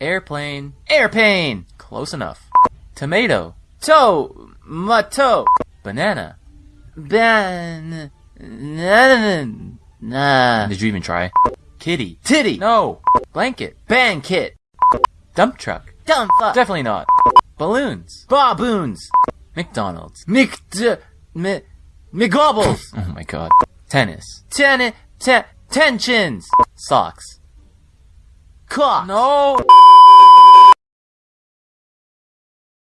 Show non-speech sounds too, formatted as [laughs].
Airplane. Airplane! Close enough. Tomato. Toe. Mato. Banana. Ban. Nah. Did you even try? Kitty. Titty. No. Blanket. Blanket. Dump truck. Dump fuck. Definitely not. Balloons. Baboons. McDonald's. Mc. Mi- McGobbles. [laughs] oh my god. Tennis. Tennis. Te- tensions. Socks. Clock. No.